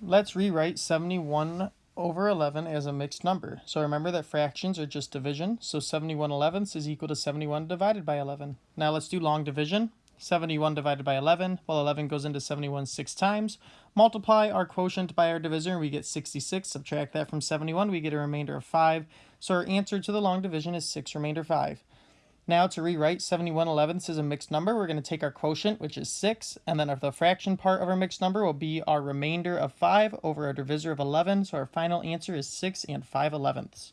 Let's rewrite 71 over 11 as a mixed number. So remember that fractions are just division. So 71 elevenths is equal to 71 divided by 11. Now let's do long division. 71 divided by 11. Well, 11 goes into 71 six times. Multiply our quotient by our divisor and we get 66. Subtract that from 71, we get a remainder of 5. So our answer to the long division is 6 remainder 5. Now to rewrite 71 elevenths as a mixed number, we're going to take our quotient, which is 6, and then the fraction part of our mixed number will be our remainder of 5 over our divisor of 11. So our final answer is 6 and 5 elevenths.